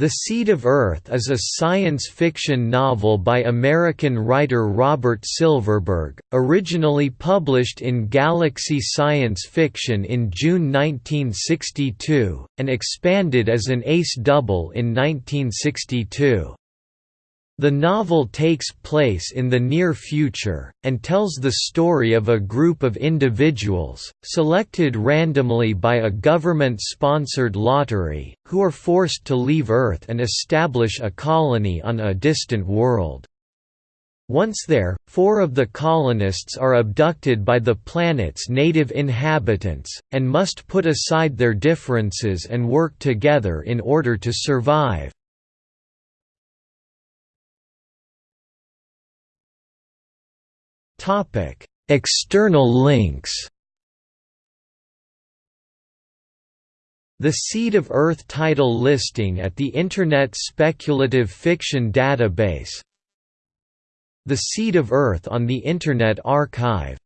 The Seed of Earth is a science fiction novel by American writer Robert Silverberg, originally published in Galaxy Science Fiction in June 1962, and expanded as an ace double in 1962. The novel takes place in the near future, and tells the story of a group of individuals, selected randomly by a government-sponsored lottery, who are forced to leave Earth and establish a colony on a distant world. Once there, four of the colonists are abducted by the planet's native inhabitants, and must put aside their differences and work together in order to survive. Topic: External links. The Seed of Earth title listing at the Internet Speculative Fiction Database The Seed of Earth on the Internet Archive